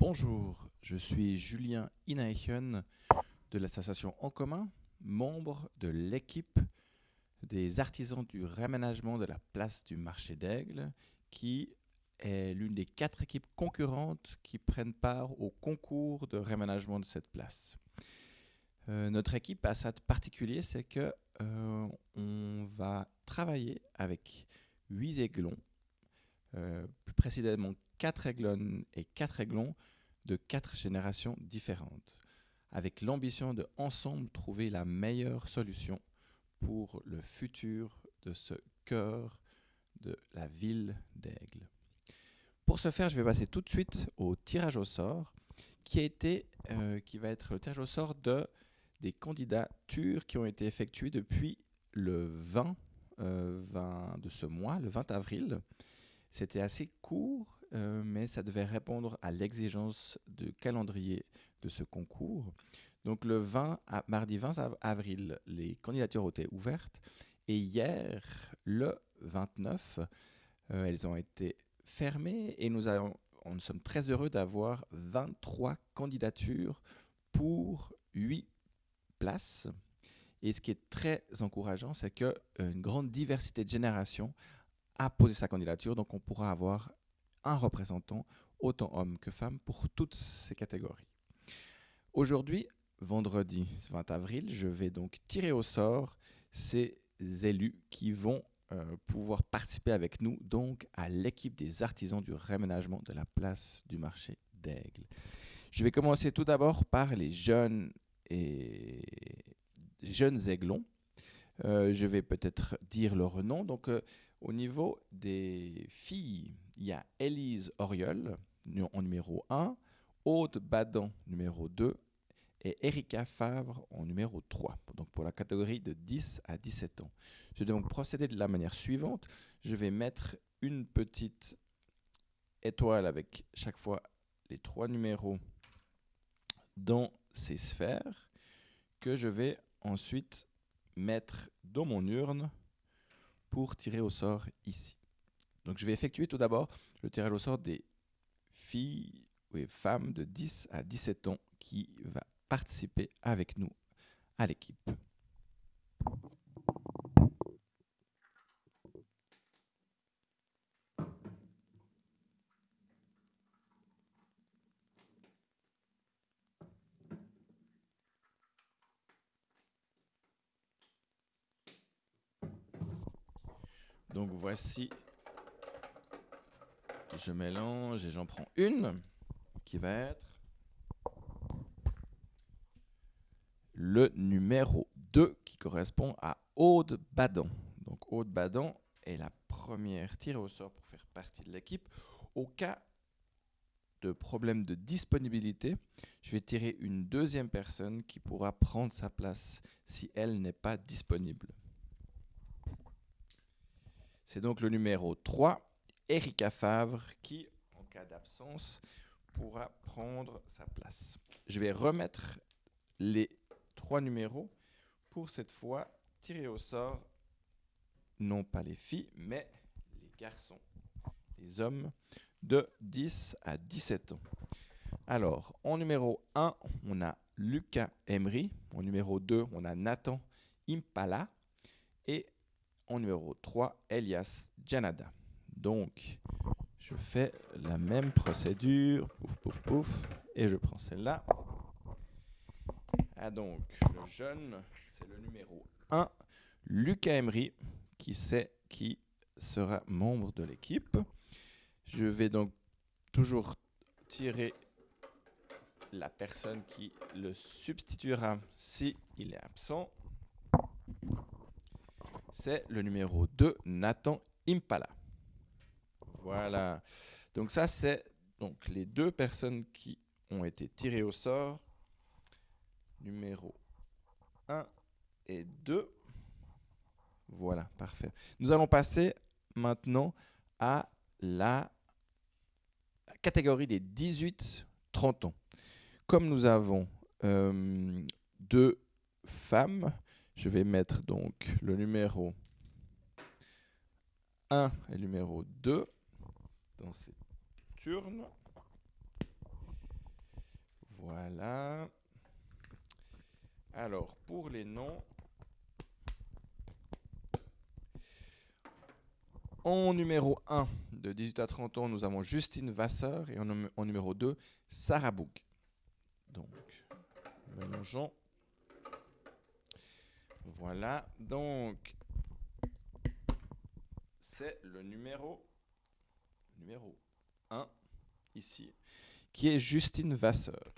Bonjour, je suis Julien Inaechen de l'association En Commun, membre de l'équipe des artisans du réaménagement de la place du marché d'Aigle, qui est l'une des quatre équipes concurrentes qui prennent part au concours de réaménagement de cette place. Euh, notre équipe a ça de particulier, c'est que euh, on va travailler avec huit aiglons, euh, plus précisément quatre aiglons et quatre aiglons de quatre générations différentes, avec l'ambition de ensemble trouver la meilleure solution pour le futur de ce cœur de la ville d'Aigle. Pour ce faire, je vais passer tout de suite au tirage au sort, qui, a été, euh, qui va être le tirage au sort de, des candidatures qui ont été effectuées depuis le 20, 20 euh, de ce mois, le 20 avril. C'était assez court, euh, mais ça devait répondre à l'exigence de calendrier de ce concours. Donc le 20, mardi 20 avril, les candidatures ont été ouvertes et hier, le 29, euh, elles ont été fermées et nous, nous sommes très heureux d'avoir 23 candidatures pour 8 places. Et ce qui est très encourageant, c'est qu'une euh, grande diversité de générations a posé sa candidature, donc on pourra avoir un représentant, autant homme que femme, pour toutes ces catégories. Aujourd'hui, vendredi 20 avril, je vais donc tirer au sort ces élus qui vont euh, pouvoir participer avec nous donc à l'équipe des artisans du réménagement de la place du marché d'Aigle. Je vais commencer tout d'abord par les jeunes et jeunes aiglons. Euh, je vais peut-être dire leur nom. Donc, euh, au niveau des filles, il y a Élise Oriol en numéro 1, Aude Badan numéro 2 et Erika Favre en numéro 3, donc pour la catégorie de 10 à 17 ans. Je vais donc procéder de la manière suivante. Je vais mettre une petite étoile avec chaque fois les trois numéros dans ces sphères que je vais ensuite mettre dans mon urne pour tirer au sort ici. Donc je vais effectuer tout d'abord le tirage au sort des filles ou femmes de 10 à 17 ans qui va participer avec nous à l'équipe. Donc voici, je mélange et j'en prends une qui va être le numéro 2 qui correspond à Aude Badan. Donc Aude Badan est la première tirée au sort pour faire partie de l'équipe. Au cas de problème de disponibilité, je vais tirer une deuxième personne qui pourra prendre sa place si elle n'est pas disponible. C'est donc le numéro 3, Erika Favre, qui, en cas d'absence, pourra prendre sa place. Je vais remettre les trois numéros pour cette fois tirer au sort non pas les filles, mais les garçons, les hommes de 10 à 17 ans. Alors, en numéro 1, on a Lucas Emery. En numéro 2, on a Nathan Impala. Et en numéro 3, Elias Janada. Donc, je fais la même procédure. Pouf, pouf, pouf. Et je prends celle-là. Ah donc, le jeune, c'est le numéro 1, Lucas Emery, qui sait qui sera membre de l'équipe. Je vais donc toujours tirer la personne qui le substituera si est absent. C'est le numéro 2, Nathan Impala. Voilà. Donc ça, c'est donc les deux personnes qui ont été tirées au sort numéro 1 et 2. Voilà, parfait. Nous allons passer maintenant à la catégorie des 18-30 ans. Comme nous avons euh, deux femmes, je vais mettre donc le numéro 1 et le numéro 2 dans cette urne. Voilà. Alors, pour les noms, en numéro 1, de 18 à 30 ans, nous avons Justine Vasseur et en, numéro 2, Sarah Bouk. Donc, mélangeons. Voilà, donc, c'est le numéro, numéro 1, ici, qui est Justine Vasseur.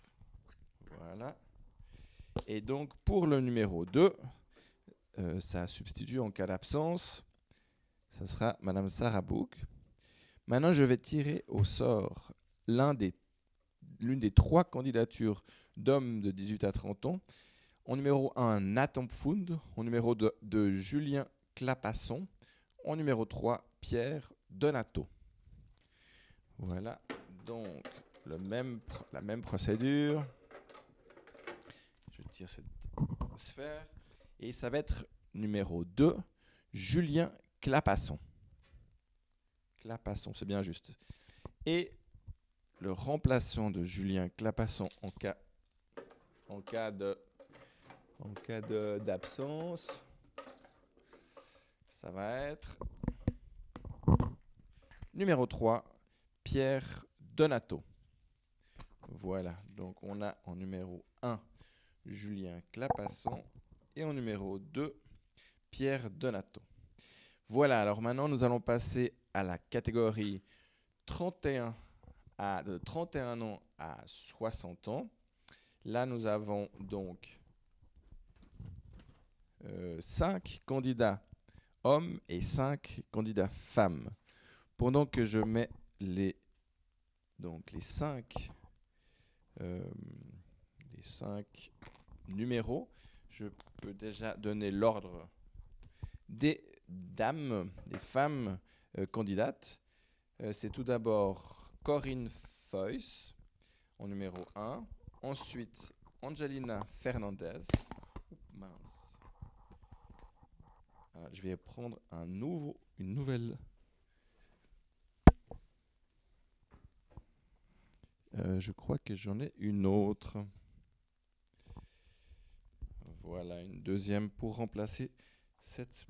Voilà. Et donc, pour le numéro 2, euh, ça substitue en cas d'absence. Ça sera Madame Sarah Bouk. Maintenant, je vais tirer au sort l'une des, des trois candidatures d'hommes de 18 à 30 ans. En numéro 1, Nathan Pfund. En numéro 2, Julien Clapasson. En numéro 3, Pierre Donato. Voilà, donc la même procédure. Je tire cette sphère. Et ça va être numéro 2, Julien Clapasson. Clapasson, c'est bien juste. Et le remplaçant de Julien Clapasson en cas, en cas d'absence, ça va être numéro 3, Pierre Donato. Voilà, donc on a en numéro 1 Julien Clapasson et en numéro 2 Pierre Donato. Voilà, alors maintenant nous allons passer à la catégorie 31 à, de 31 ans à 60 ans. Là, nous avons donc 5 euh, candidats hommes et 5 candidats femmes. Pendant que je mets les, donc les 5 euh, les 5 numéros, je peux déjà donner l'ordre des dames, des femmes euh, candidates. Euh, c'est tout d'abord Corinne Foyce en numéro 1. Ensuite, Angelina Fernandez. je vais prendre un nouveau, une nouvelle. Euh, je crois que j'en ai une autre. Voilà, une deuxième pour remplacer cette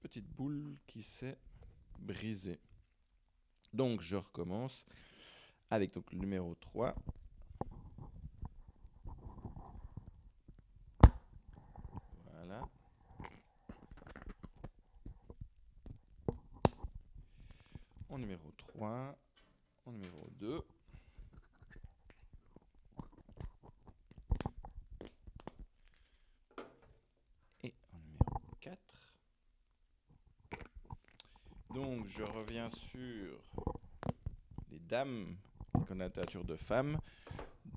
petite boule qui s'est brisée. Donc je recommence avec donc le numéro 3. Voilà. En numéro 3, en numéro 2. Donc, je reviens sur les dames, les candidatures de femmes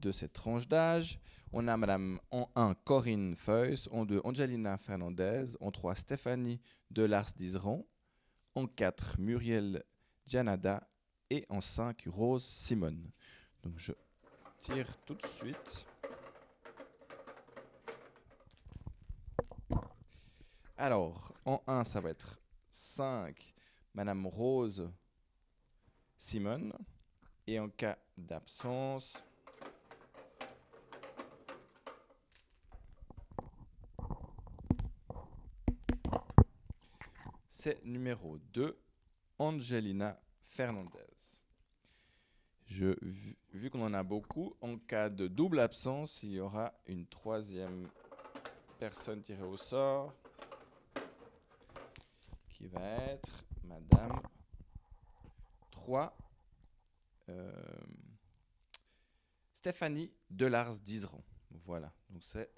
de cette tranche d'âge. On a Madame en 1 Corinne Feuys, en 2 Angelina Fernandez, en 3 Stéphanie Delars d'Iseron, en 4 Muriel Janada et en 5 Rose Simone. Donc je tire tout de suite. Alors, en 1, ça va être 5 Madame Rose Simone. Et en cas d'absence, c'est numéro 2, Angelina Fernandez. Je, vu, vu qu'on en a beaucoup, en cas de double absence, il y aura une troisième personne tirée au sort qui va être Madame 3. Euh, Stéphanie Delars d'Iseron. Voilà, donc c'est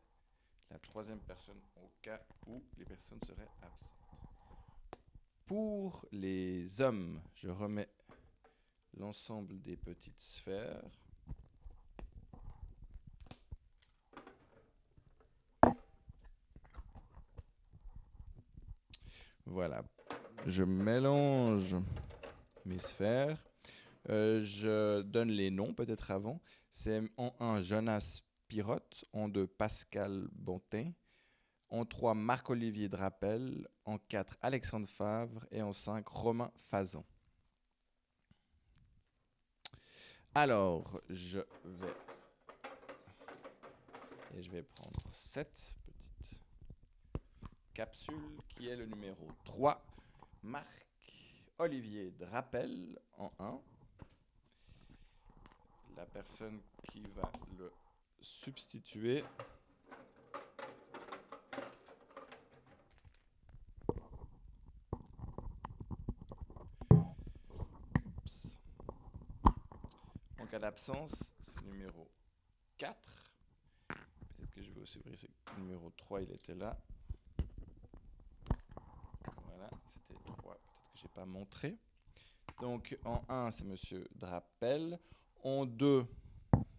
la troisième personne au cas où les personnes seraient absentes. Pour les hommes, je remets l'ensemble des petites sphères. Voilà, je mélange mes sphères. Euh, je donne les noms peut-être avant. C'est en 1 Jonas Pirotte, en 2 Pascal Bontin, en 3 Marc-Olivier Drapel, en 4 Alexandre Favre et en 5 Romain Fazan. Alors, je vais je vais prendre cette petite capsule qui est le numéro 3. Marc Olivier Drapel en 1. La personne qui va le substituer. En cas d'absence, c'est numéro 4. Peut-être que je vais aussi ce numéro 3, il était là. Voilà, c'était 3. Peut-être je n'ai pas montré. Donc en 1, c'est Monsieur Drapel. En 2,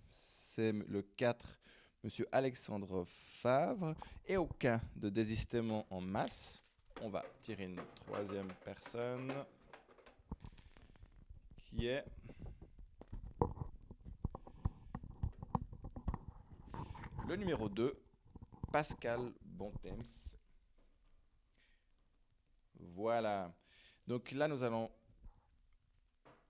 c'est le 4, Monsieur Alexandre Favre. Et au cas de désistement en masse, on va tirer une troisième personne qui est le numéro 2, Pascal Bontems. Voilà. Donc là, nous allons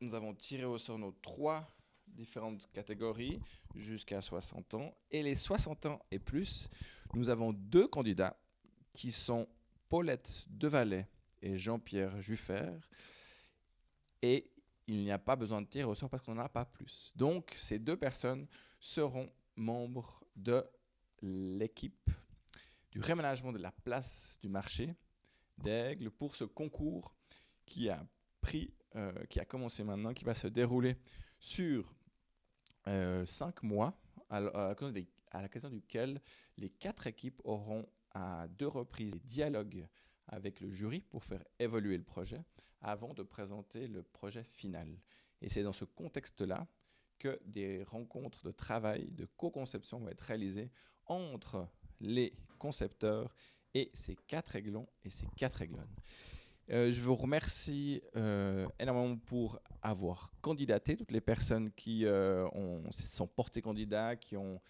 nous avons tiré au sort nos trois différentes catégories jusqu'à 60 ans. Et les 60 ans et plus, nous avons deux candidats qui sont Paulette Devalet et Jean-Pierre Juffert. Et il n'y a pas besoin de tirer au sort parce qu'on n'en a pas plus. Donc, ces deux personnes seront membres de l'équipe du réménagement de la place du marché d'Aigle pour ce concours qui a pris, euh, qui a commencé maintenant, qui va se dérouler sur euh, cinq mois, à, l'occasion duquel les quatre équipes auront à deux reprises des dialogues avec le jury pour faire évoluer le projet avant de présenter le projet final. Et c'est dans ce contexte-là que des rencontres de travail, de co-conception vont être réalisées entre les concepteurs et ces quatre aiglons et ces quatre aiglons. Euh, je vous remercie euh, énormément pour avoir candidaté, toutes les personnes qui euh, ont, sont portées candidats, qui ont,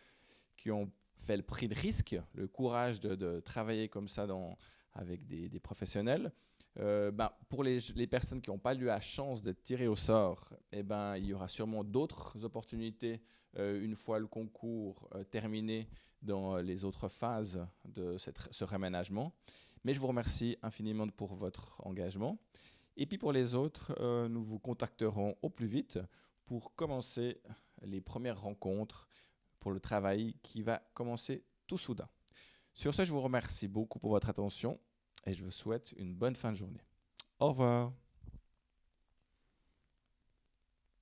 qui ont fait le prix de risque, le courage de, travailler comme ça dans, avec des, professionnels. Ben, pour les, les, personnes qui n'ont pas eu la chance d'être tirées au sort, eh ben, il y aura sûrement d'autres opportunités une fois le concours terminé dans les autres phases de cette, ce réménagement. Mais je vous remercie infiniment pour votre engagement. Et puis pour les autres, euh, nous vous contacterons au plus vite pour commencer les premières rencontres pour le travail qui va commencer tout soudain. Sur ce, je vous remercie beaucoup pour votre attention et je vous souhaite une bonne fin de journée. Au revoir.